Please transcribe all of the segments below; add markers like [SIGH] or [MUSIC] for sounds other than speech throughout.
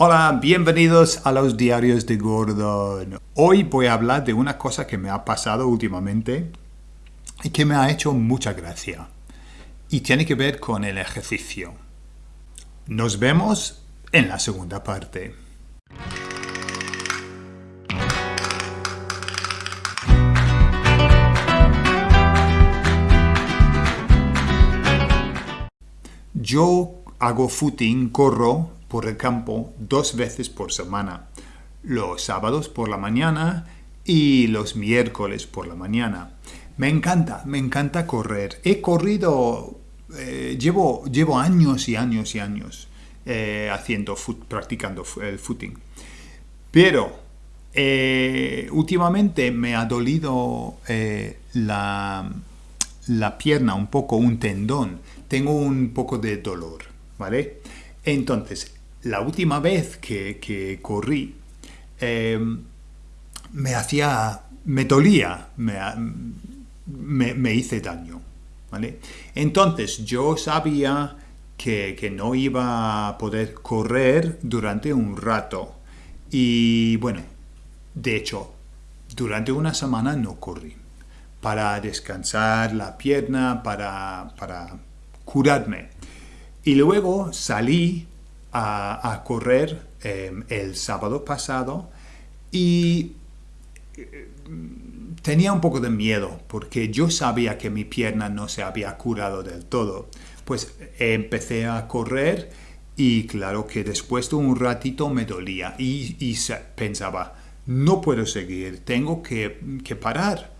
Hola, bienvenidos a los diarios de Gordon. Hoy voy a hablar de una cosa que me ha pasado últimamente y que me ha hecho mucha gracia. Y tiene que ver con el ejercicio. Nos vemos en la segunda parte. Yo hago footing, corro por el campo dos veces por semana, los sábados por la mañana y los miércoles por la mañana. Me encanta, me encanta correr. He corrido, eh, llevo, llevo años y años y años eh, haciendo, practicando el footing. Pero eh, últimamente me ha dolido la, la pierna un poco, un tendón. Tengo un poco de dolor, ¿vale? Entonces, la última vez que, corrí, em, me hacía, me dolía, me, hice daño. ¿vale? Entonces yo sabía que, que, no iba a poder correr durante un rato. Y bueno, de hecho, durante una semana no corrí. Para descansar la pierna, para, para curarme. Y luego salí a, correr em, el sábado pasado y eh, tenía un poco de miedo porque yo sabía que mi pierna no se había curado del todo. Pues empecé a correr y claro que después de un ratito me dolía y, pensaba, no puedo seguir, tengo que, parar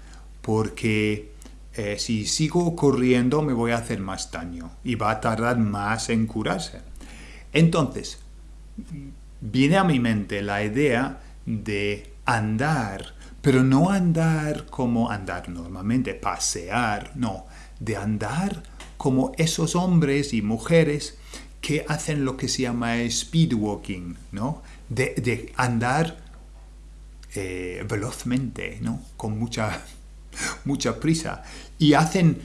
porque eh, si sigo corriendo me voy a hacer más daño y va a tardar más en curarse. Entonces, viene a mi mente la idea de andar, pero no andar como andar normalmente, pasear, no, de andar como esos hombres y mujeres que hacen lo que se llama speed walking, ¿no? De, andar eh, velozmente, ¿no? Con mucha, [LAUGHS] mucha prisa. Y hacen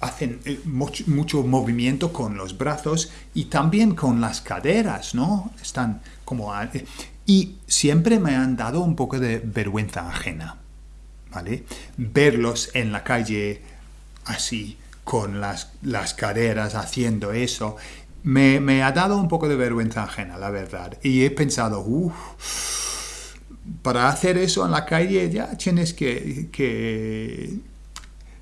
hacen eh, mucho, movimiento con los brazos y también con las caderas, ¿no? Están como... Eh, y siempre me han dado un poco de vergüenza ajena, ¿vale? Verlos en la calle así, con las, las caderas haciendo eso, me, ha dado un poco de vergüenza ajena, la verdad. Y he pensado, uff, para hacer eso en la calle ya tienes que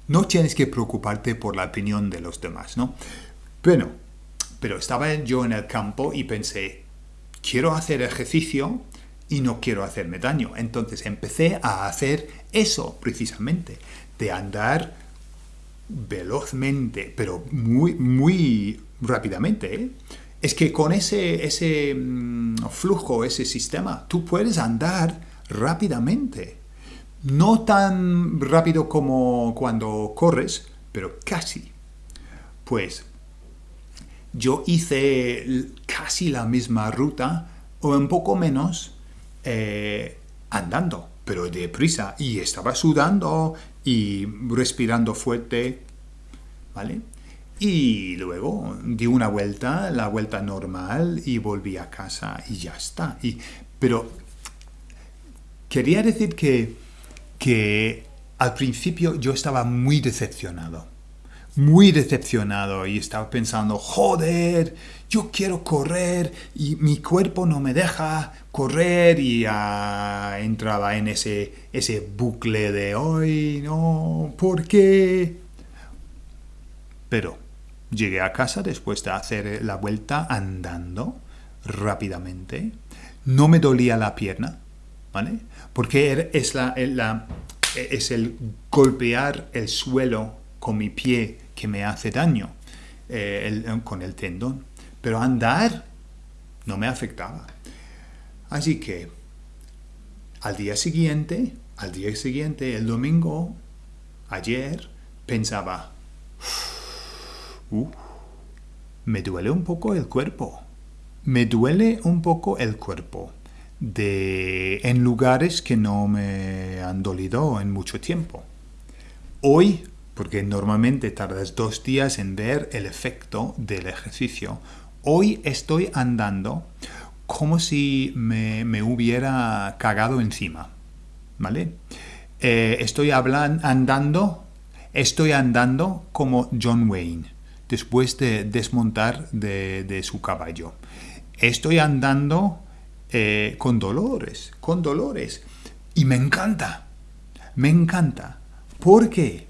no tienes que preocuparte por la opinión de los demás, ¿no? Bueno, pero estaba yo en el campo y pensé, quiero hacer ejercicio y no quiero hacerme daño. Entonces empecé a hacer eso precisamente, de andar velozmente, pero muy, muy rápidamente. ¿eh? Es que con ese, ese mm, flujo, ese sistema, tú puedes andar rápidamente no tan rápido como cuando corres, pero casi. Pues yo hice casi la misma ruta o un poco menos eh, andando, pero deprisa y estaba sudando y respirando fuerte, ¿vale? Y luego di una vuelta, la vuelta normal y volví a casa y ya está. Y, pero quería decir que que al principio yo estaba muy decepcionado. Muy decepcionado y estaba pensando, joder, yo quiero correr y mi cuerpo no me deja correr y entraba en ese, ese bucle de hoy, no, ¿por qué? Pero llegué a casa después de hacer la vuelta andando rápidamente. No me dolía la pierna, Porque er, es, la, es el golpear el suelo con mi pie que me hace daño eh, con el tendón. Pero andar no me afectaba. Así que al día siguiente, al día siguiente, el domingo, ayer, pensaba, me duele un poco el cuerpo. Me duele un poco el cuerpo de, en lugares que no me han dolido en mucho tiempo. Hoy, porque normalmente tardas dos días en ver el efecto del ejercicio, hoy estoy andando como si me, me hubiera cagado encima. ¿Vale? Eh, estoy hablando, andando, estoy andando como John Wayne después de desmontar de, su caballo. Estoy andando eh, con dolores, con dolores. Y me encanta, me encanta. ¿Por qué?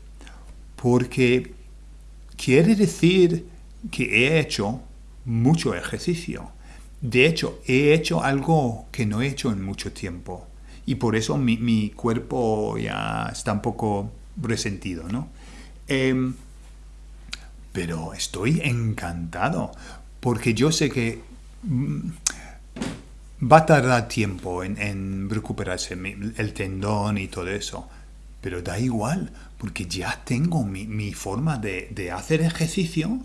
Porque quiere decir que he hecho mucho ejercicio. De hecho, he hecho algo que no he hecho en mucho tiempo. Y por eso mi, cuerpo ya está un poco resentido, ¿no? Em, pero estoy encantado, porque yo sé que mm, va a tardar tiempo en, recuperarse el tendón y todo eso, pero da igual, porque ya tengo mi, forma de, de, hacer ejercicio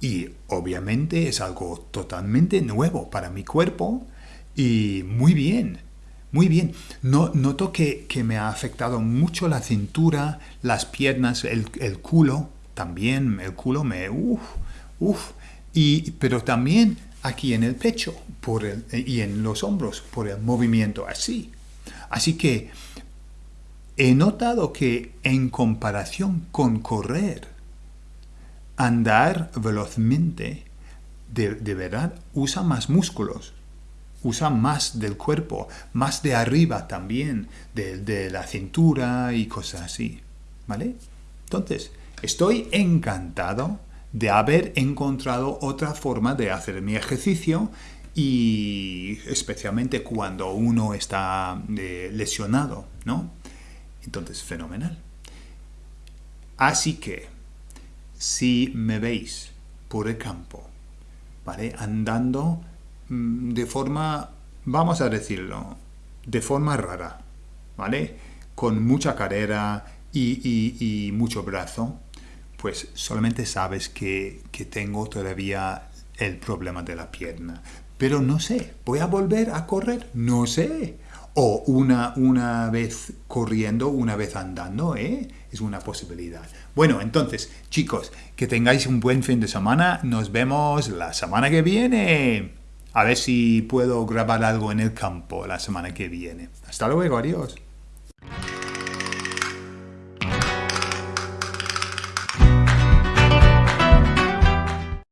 y obviamente es algo totalmente nuevo para mi cuerpo y muy bien. Muy bien, no, noto que, que me ha afectado mucho la cintura, las piernas, el, el culo, también el culo me... Uf, uf. Y, pero también aquí en el pecho por el, y en los hombros por el movimiento así. Así que he notado que en comparación con correr, andar velozmente, de, de verdad usa más músculos, usa más del cuerpo, más de arriba también, de, de la cintura y cosas así. ¿Vale? Entonces, Estoy encantado de haber encontrado otra forma de hacer mi ejercicio y especialmente cuando uno está eh, lesionado, ¿no? Entonces, fenomenal. Así que, si me veis por el campo, ¿vale? Andando mm, de forma, vamos a decirlo, de forma rara, ¿vale? Con mucha carrera y mucho brazo, pues solamente sabes que, tengo todavía el problema de la pierna. Pero no sé, ¿voy a volver a correr? No sé. O una, una vez corriendo, una vez andando, ¿eh? Es una posibilidad. Bueno, entonces, chicos, que tengáis un buen fin de semana. Nos vemos la semana que viene. A ver si puedo grabar algo en el campo la semana que viene. Hasta luego, adiós.